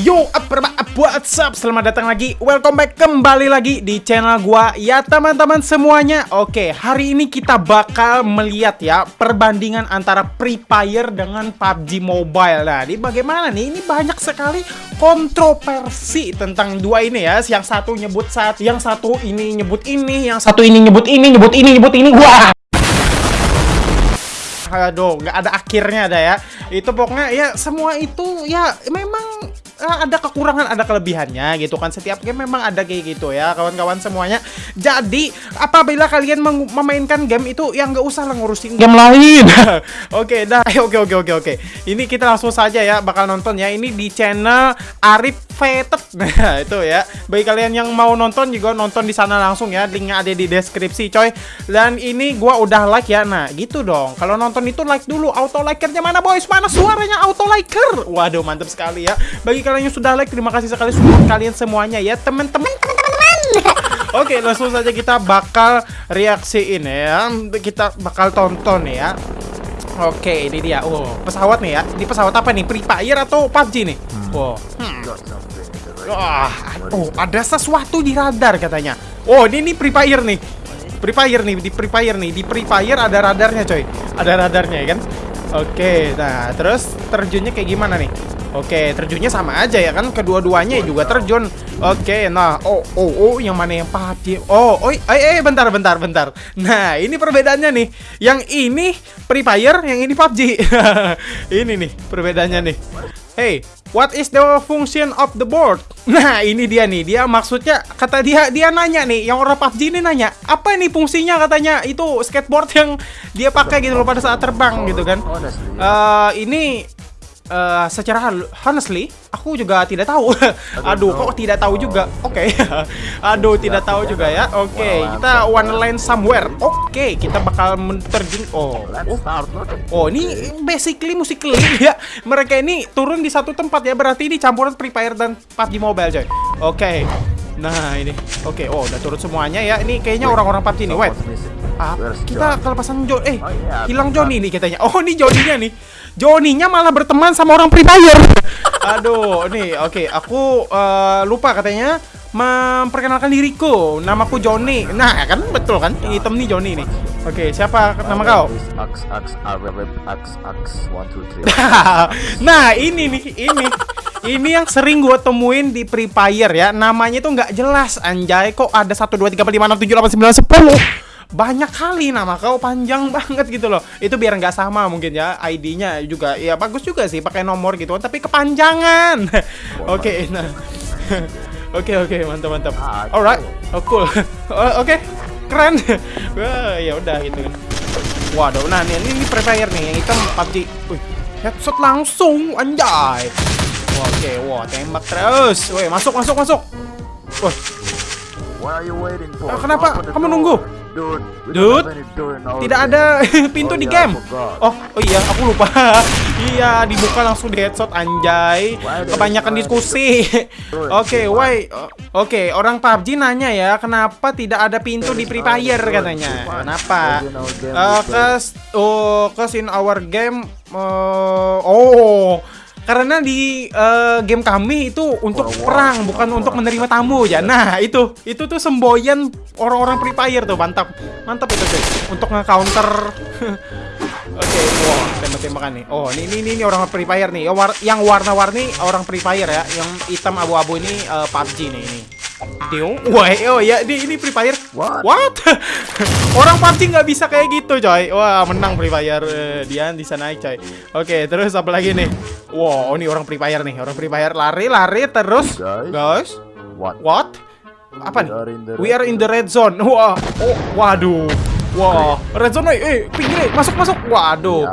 Yo, apa what's up? Selamat datang lagi, welcome back kembali lagi di channel gua Ya teman-teman semuanya Oke, hari ini kita bakal melihat ya Perbandingan antara Free Fire dengan PUBG Mobile Nah, ini bagaimana nih? Ini banyak sekali kontroversi tentang dua ini ya Yang satu nyebut saat, yang satu ini nyebut ini Yang satu ini nyebut ini, nyebut ini, nyebut ini Wah! aduh nggak ada akhirnya ada ya itu pokoknya ya semua itu ya memang ada kekurangan ada kelebihannya gitu kan. Setiap game memang ada kayak gitu ya kawan-kawan semuanya. Jadi apabila kalian memainkan game itu yang nggak usah lah ngurusin game lain. Oke okay, dah. Oke oke oke oke. Ini kita langsung saja ya bakal nonton ya. Ini di channel Arif Fated nah itu ya. Bagi kalian yang mau nonton juga nonton di sana langsung ya. Linknya ada di deskripsi coy. Dan ini gua udah like ya. Nah gitu dong. Kalau nonton itu like dulu. Auto likernya mana boys? Mana suaranya auto liker waduh mantap sekali ya. Bagi kalian yang sudah like, terima kasih sekali support kalian semuanya ya, teman-teman. Oke, langsung saja kita bakal reaksiin ya. Kita bakal tonton ya. Oke, ini dia. Oh, pesawat nih ya. Ini pesawat apa nih? Free Fire atau PUBG nih? Hmm. Wow. Hmm. Wah, oh, ada sesuatu di radar katanya. Oh, ini nih Free Fire nih. Free Fire nih, di Free Fire nih. Di Free Fire ada radarnya, coy. Ada radarnya ya kan? Oke, nah terus terjunnya kayak gimana nih? Oke, terjunnya sama aja ya kan kedua-duanya juga terjun. Oke, nah, oh, oh, oh, yang mana yang pati? Oh, oh, eh, eh, bentar, bentar, bentar. Nah, ini perbedaannya nih. Yang ini Free Fire, yang ini PUBG. ini nih perbedaannya nih. Hey, what is the function of the board? Nah, ini dia nih. Dia maksudnya kata dia dia nanya nih, yang orang PUBG ini nanya, apa nih fungsinya katanya? Itu skateboard yang dia pakai gitu loh pada saat terbang gitu kan. Uh, ini uh, secara honestly aku juga tidak tahu. Aduh, kok tidak tahu juga. Oke. Okay. Aduh, tidak tahu juga ya. Oke, okay, kita one line somewhere. Oke, okay, kita bakal terjun. Oh. Oh, oh ini basically musically ya. Mereka ini turun di satu tempat ya. Berarti ini campuran Free Fire dan PUBG Mobile, coy. Oke. Okay. Nah, ini. Oke, okay. oh, udah turun semuanya ya. Ini kayaknya orang-orang PUBG nih. Wait. Ah, kita kelepasan Jo eh oh, iya, hilang Joni nih katanya. Oh, ini Joninya nih. Joninya malah berteman sama orang Free Fire. Aduh, nih oke, okay, aku uh, lupa katanya memperkenalkan diriku. Namaku Joni. Nah, kan betul kan? Yang hitam nih Joni nih. Oke, okay, siapa nama kau? nah, ini nih, ini. Ini yang sering gue temuin di Free Fire ya. Namanya tuh nggak jelas, anjay. Kok ada 1 2 3 4 5 6 7 8 9 10? Banyak kali nama kau panjang banget gitu loh. Itu biar nggak sama mungkin ya ID-nya juga. Ya bagus juga sih pakai nomor gitu. Tapi kepanjangan. Oke okay, nah. Oke oke okay, mantap. Mantap alright oh cool. Oh, oke okay. keren. Wah ya udah gitu kan. Waduh nah ini ini free fire nih yang hitam PUBG wih headshot langsung anjay. Oke okay, wah tembak terus. Woi masuk masuk masuk. Wah. Kenapa? Kamu nunggu Dude, Dude, tidak ada pintu oh, di iya, game. Oh, oh iya, aku lupa. iya, dibuka langsung di headshot anjay. Kebanyakan diskusi. Oke, okay, why? Oke, okay, orang PUBG nanya ya, kenapa tidak ada pintu di Free Fire katanya? Kenapa? Uh, cause, oh, cause in our game, uh, oh karena di uh, game kami itu untuk perang bukan untuk menerima tamu ya nah itu itu tuh semboyan orang-orang Free Fire tuh mantap mantap itu cuy untuk nge-counter Oke, okay, wow, tembak-tembakan nih. Oh, ini, ini ini orang Free Fire nih. Yang warna-warni orang Free Fire ya. Yang hitam abu-abu ini uh, eh, PUBG nih ini. Dio, wah, oh ya, di ini Free Fire. What? What? Orang PUBG nggak bisa kayak gitu, coy. Wah, menang Free Fire. Uh, dia bisa naik, coy. Oke, terus apa lagi nih? Wow, ini orang Free Fire nih. Orang Free Fire lari, lari terus. Guys. Guys. What? What? Apa nih? We are in the red zone. Wah, oh, waduh. Wah, red zone, eh, pinggir, masuk masuk. Waduh.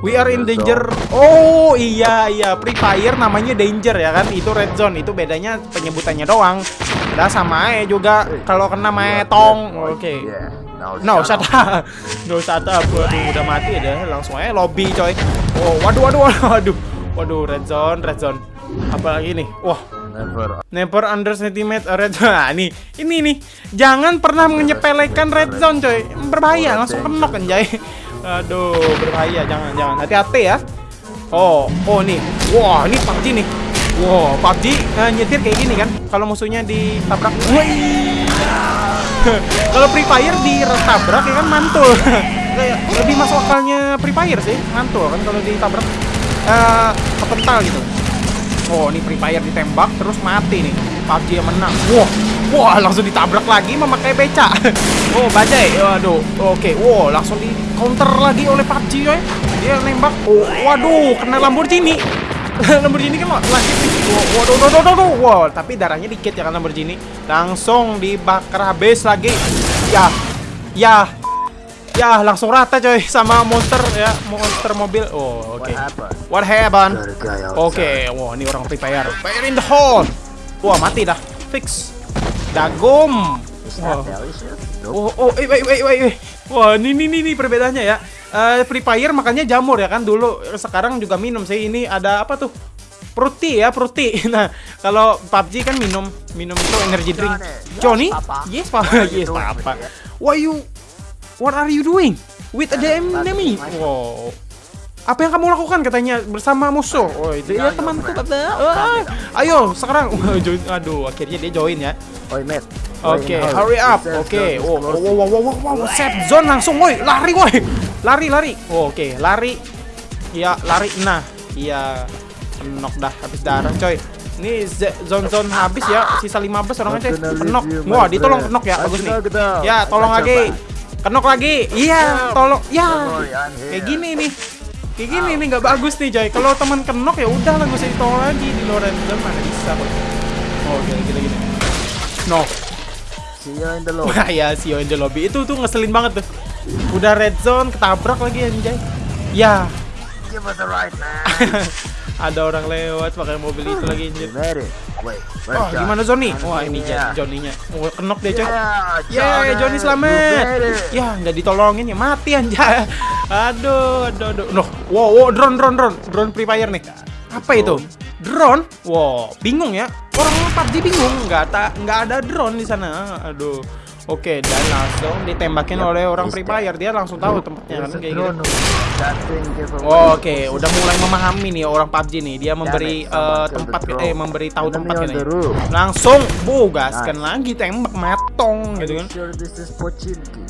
We are in danger. Oh iya iya, Free Fire namanya danger ya kan? Itu red zone. Itu bedanya penyebutannya doang. Udah sama ya juga kalau kena metong. Oke. Okay. No, shut up. No, shut up. Waduh, udah mati deh. Langsung aja lobby, coy. Oh, waduh, waduh, waduh. Waduh, red zone, red zone. Apalagi nih? Wah, Never. Never underestimate a red zone. Nah, nih, ini nih. Jangan pernah menyepelekan red zone, coy. Berbahaya, langsung kenok anjay. Aduh, berbahaya. Jangan, jangan. Hati-hati ya. Oh, oh nih. Wah, ini PUBG nih. Wow, PUBG uh, nyetir kayak gini kan? Kalau musuhnya ditabrak. Kalau Free Fire ditabrak ya kan mantul. Kayak lebih masuk akalnya Free Fire sih, mantul kan kalau ditabrak uh, kepental gitu. Oh, ini Free Fire ditembak terus mati nih. PUBG yang menang. Wah, wah langsung ditabrak lagi memakai beca. oh, bajai. Waduh. Oke, wow langsung di counter lagi oleh PUBG ya. Dia nembak. Oh, waduh, kena Lamborghini. Lamborghini kan lagi waduh, waduh, waduh, waduh, wow, tapi darahnya dikit ya kan Lamborghini. Langsung dibakar habis lagi. Ya, ya, Ya, langsung rata coy sama monster ya, monster mobil. Oh, oke. Okay. What happened? Oke, okay. wah ini orang Free Fire. Fire in the hole. Wah, mati dah. Fix. Dagum. Wow. Oh, oh, eh, wait, wait, wait, wait. Wah, ini, ini, ini perbedaannya ya. Uh, Free Fire makanya jamur ya kan dulu. Sekarang juga minum sih. Ini ada apa tuh? Fruity ya, fruity. Nah, kalau PUBG kan minum, minum itu energy drink. Johnny? Yes, Papa. Yes, Papa. Why you What are you doing? With the enemy? Wow. Apa yang kamu lakukan katanya bersama musuh? Oh, itu ya temanku kata. Ah, ayo sekarang. Aduh, akhirnya dia join ya. Oi, mate. Oke, okay, hurry up. Oke. Okay. Oh, wow, wow, wow, wow, wow, set zone langsung, woi. Lari, woi. Lari, lari. Oh, Oke, okay. lari. Iya, lari. Nah, iya. Knock dah habis darah, coy. Ini zone-zone habis ya. Sisa 15 orang aja. Knock. Wah, ditolong knock ya. Bagus nih. Ya, tolong lagi. Kenok lagi. Iya, tolong. Ya. Kayak gini nih. Kayak gini nih nggak bagus nih, coy. Kalau teman kenok ya udah lah nggak usah ditolong lagi di zone mana bisa kok. Oh, gini gini gini. No. You in the lobby. Wah, ya, you in the lobby. Itu tuh ngeselin banget tuh. Udah red zone ketabrak lagi anjay. Ya. Give us a ride, man. Ada orang lewat pakai mobil itu lagi anjir. Oh, gimana Johnny? Wah, ini yeah. Johnny-nya. Oh, kenok dia, coy. Yeah, Johnny selamat. Ya, nggak ditolongin ya mati anjay. Aduh, aduh, aduh. Noh, wow, wow, drone, drone, drone. Drone Free Fire nih. Apa itu? Drone? Wow, bingung ya. Orang PUBG bingung, nggak tak nggak ada drone di sana. Aduh. Oke, dan langsung ditembakin oleh orang Free Fire. Dia langsung tahu tempatnya kan kayak gitu. Oh, Oke, udah mulai memahami nih orang PUBG nih. Dia memberi uh, tempat eh memberi tahu tempat ini. Langsung bu gaskan lagi tembak matong gitu kan.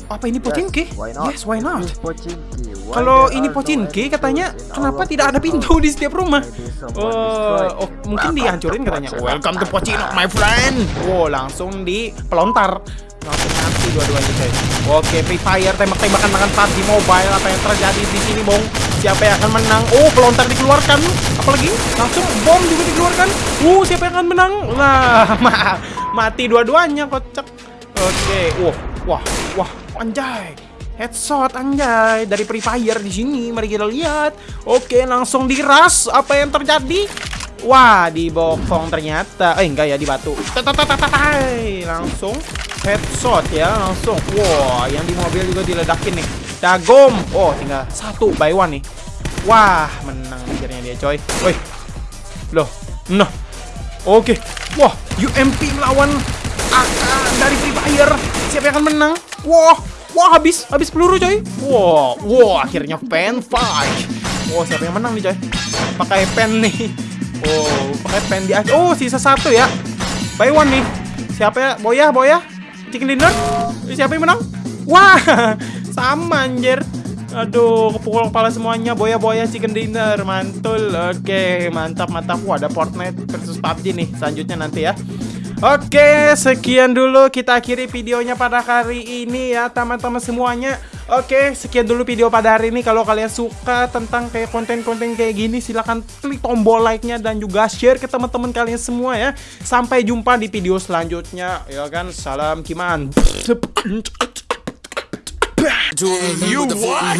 Apa ini Pochinki? Yes, why not? Kalau ini Pochinki katanya kenapa tidak ada pintu di setiap rumah? Oh, oh mungkin dihancurin katanya. Welcome to Pochinki, my friend. Wow, langsung dipelontar. Langsung mati dua-duanya coy oke Free Fire tembak-tembakan dengan PUBG Mobile. Apa yang terjadi di sini bong? Siapa yang akan menang? Oh pelontar dikeluarkan. Apalagi? Langsung bom juga dikeluarkan. Uh siapa yang akan menang? Nah ma mati dua-duanya kocak. Oke wah wah wah anjay headshot anjay. Dari Free Fire di sini mari kita lihat. Oke langsung diras. Apa yang terjadi? Wah, dibokong ternyata. Eh, enggak ya, di batu. Langsung headshot ya langsung. Wow yang di mobil juga diledakin nih. Dagom. Oh tinggal satu by one nih. Wah menang akhirnya dia coy. Woi. Loh nah. Oke. Wah UMP melawan AK dari Free Fire. Siapa yang akan menang? Wah wah habis habis peluru coy wah wah akhirnya pen fight wah siapa yang menang nih coy pakai pen nih oh pakai pen di oh sisa satu ya by one nih siapa ya boya boya Chicken dinner? Siapa yang menang? Wah, sama anjir. Aduh, kepukul kepala semuanya. Boya-boya chicken dinner. Mantul. Oke, mantap, mantap. Wah, ada Fortnite versus PUBG nih. Selanjutnya nanti ya. Oke, sekian dulu kita akhiri videonya pada hari ini ya, teman-teman semuanya. Oke, sekian dulu video pada hari ini. Kalau kalian suka tentang kayak konten-konten kayak gini, silahkan klik tombol like-nya dan juga share ke teman-teman kalian semua ya. Sampai jumpa di video selanjutnya. Ya kan, salam Kiman. You what?